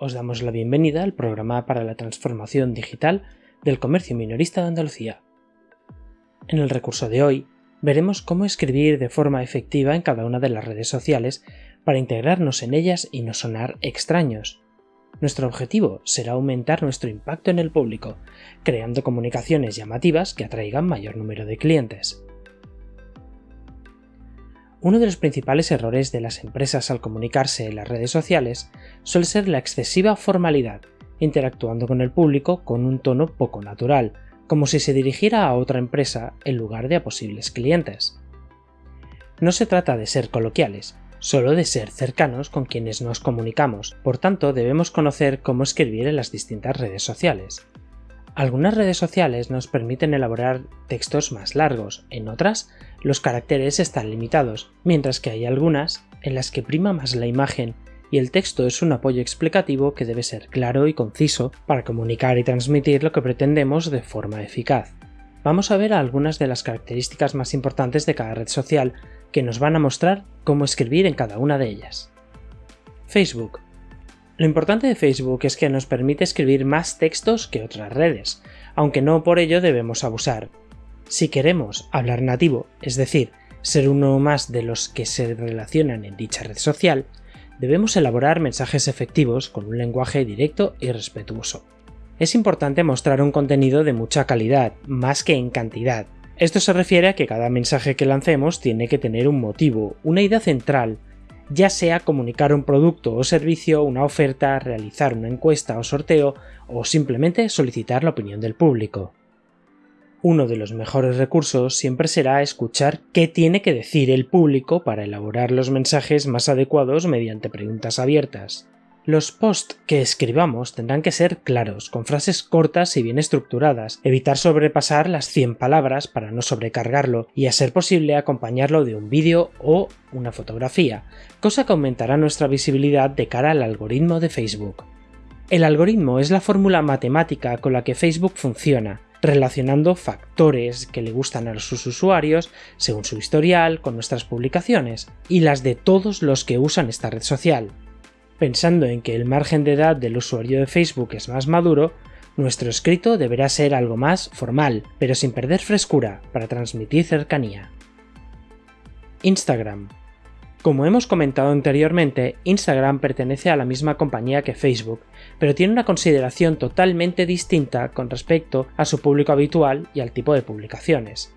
os damos la bienvenida al programa para la transformación digital del comercio minorista de Andalucía. En el recurso de hoy veremos cómo escribir de forma efectiva en cada una de las redes sociales para integrarnos en ellas y no sonar extraños. Nuestro objetivo será aumentar nuestro impacto en el público, creando comunicaciones llamativas que atraigan mayor número de clientes. Uno de los principales errores de las empresas al comunicarse en las redes sociales suele ser la excesiva formalidad, interactuando con el público con un tono poco natural, como si se dirigiera a otra empresa en lugar de a posibles clientes. No se trata de ser coloquiales, solo de ser cercanos con quienes nos comunicamos, por tanto debemos conocer cómo escribir en las distintas redes sociales. Algunas redes sociales nos permiten elaborar textos más largos, en otras los caracteres están limitados, mientras que hay algunas en las que prima más la imagen y el texto es un apoyo explicativo que debe ser claro y conciso para comunicar y transmitir lo que pretendemos de forma eficaz. Vamos a ver algunas de las características más importantes de cada red social que nos van a mostrar cómo escribir en cada una de ellas. Facebook lo importante de Facebook es que nos permite escribir más textos que otras redes, aunque no por ello debemos abusar. Si queremos hablar nativo, es decir, ser uno más de los que se relacionan en dicha red social, debemos elaborar mensajes efectivos con un lenguaje directo y respetuoso. Es importante mostrar un contenido de mucha calidad, más que en cantidad. Esto se refiere a que cada mensaje que lancemos tiene que tener un motivo, una idea central, ya sea comunicar un producto o servicio, una oferta, realizar una encuesta o sorteo o simplemente solicitar la opinión del público. Uno de los mejores recursos siempre será escuchar qué tiene que decir el público para elaborar los mensajes más adecuados mediante preguntas abiertas. Los posts que escribamos tendrán que ser claros, con frases cortas y bien estructuradas, evitar sobrepasar las 100 palabras para no sobrecargarlo y a ser posible acompañarlo de un vídeo o una fotografía, cosa que aumentará nuestra visibilidad de cara al algoritmo de Facebook. El algoritmo es la fórmula matemática con la que Facebook funciona, relacionando factores que le gustan a sus usuarios según su historial con nuestras publicaciones y las de todos los que usan esta red social. Pensando en que el margen de edad del usuario de Facebook es más maduro, nuestro escrito deberá ser algo más formal, pero sin perder frescura, para transmitir cercanía. Instagram. Como hemos comentado anteriormente, Instagram pertenece a la misma compañía que Facebook, pero tiene una consideración totalmente distinta con respecto a su público habitual y al tipo de publicaciones.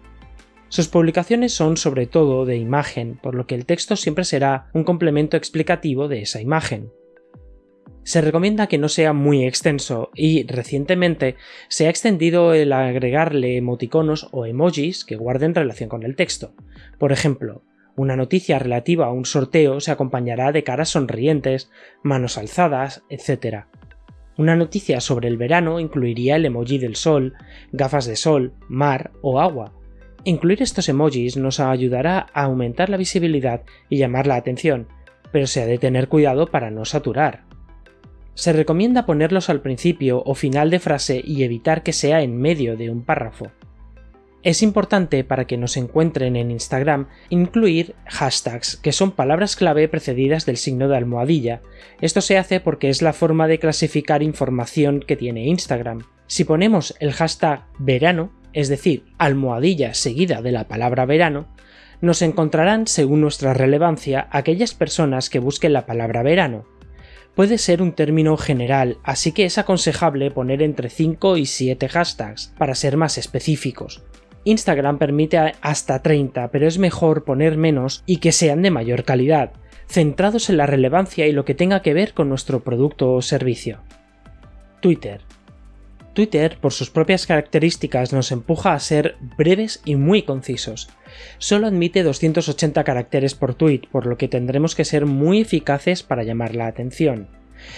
Sus publicaciones son sobre todo de imagen, por lo que el texto siempre será un complemento explicativo de esa imagen. Se recomienda que no sea muy extenso y recientemente se ha extendido el agregarle emoticonos o emojis que guarden relación con el texto. Por ejemplo, una noticia relativa a un sorteo se acompañará de caras sonrientes, manos alzadas, etc. Una noticia sobre el verano incluiría el emoji del sol, gafas de sol, mar o agua, Incluir estos emojis nos ayudará a aumentar la visibilidad y llamar la atención, pero se ha de tener cuidado para no saturar. Se recomienda ponerlos al principio o final de frase y evitar que sea en medio de un párrafo. Es importante para que nos encuentren en Instagram incluir hashtags, que son palabras clave precedidas del signo de almohadilla. Esto se hace porque es la forma de clasificar información que tiene Instagram. Si ponemos el hashtag verano, es decir, almohadilla seguida de la palabra verano, nos encontrarán, según nuestra relevancia, aquellas personas que busquen la palabra verano. Puede ser un término general, así que es aconsejable poner entre 5 y 7 hashtags, para ser más específicos. Instagram permite hasta 30, pero es mejor poner menos y que sean de mayor calidad, centrados en la relevancia y lo que tenga que ver con nuestro producto o servicio. Twitter. Twitter, por sus propias características, nos empuja a ser breves y muy concisos. Solo admite 280 caracteres por tweet, por lo que tendremos que ser muy eficaces para llamar la atención.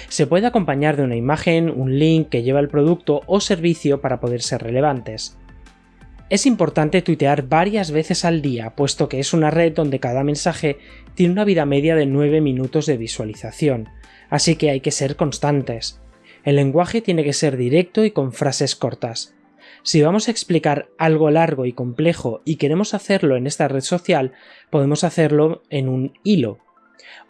Se puede acompañar de una imagen, un link que lleva el producto o servicio para poder ser relevantes. Es importante tuitear varias veces al día, puesto que es una red donde cada mensaje tiene una vida media de 9 minutos de visualización, así que hay que ser constantes. El lenguaje tiene que ser directo y con frases cortas. Si vamos a explicar algo largo y complejo y queremos hacerlo en esta red social, podemos hacerlo en un hilo.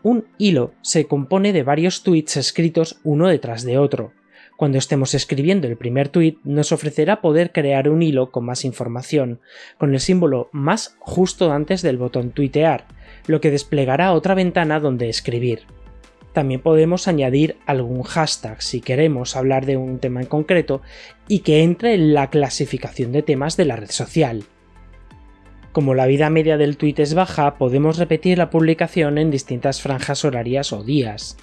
Un hilo se compone de varios tweets escritos uno detrás de otro. Cuando estemos escribiendo el primer tweet nos ofrecerá poder crear un hilo con más información, con el símbolo más justo antes del botón tuitear, lo que desplegará otra ventana donde escribir. También podemos añadir algún hashtag si queremos hablar de un tema en concreto y que entre en la clasificación de temas de la red social. Como la vida media del tweet es baja, podemos repetir la publicación en distintas franjas horarias o días.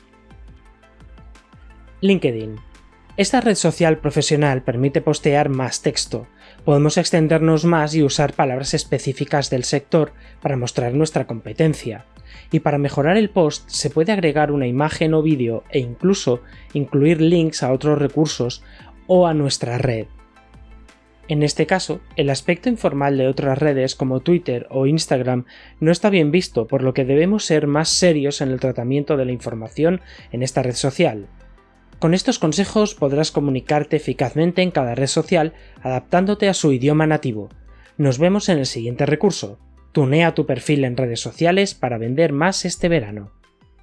LinkedIn. Esta red social profesional permite postear más texto. Podemos extendernos más y usar palabras específicas del sector para mostrar nuestra competencia. Y para mejorar el post se puede agregar una imagen o vídeo e incluso incluir links a otros recursos o a nuestra red. En este caso, el aspecto informal de otras redes como Twitter o Instagram no está bien visto, por lo que debemos ser más serios en el tratamiento de la información en esta red social. Con estos consejos podrás comunicarte eficazmente en cada red social adaptándote a su idioma nativo. Nos vemos en el siguiente recurso. Tunea tu perfil en redes sociales para vender más este verano.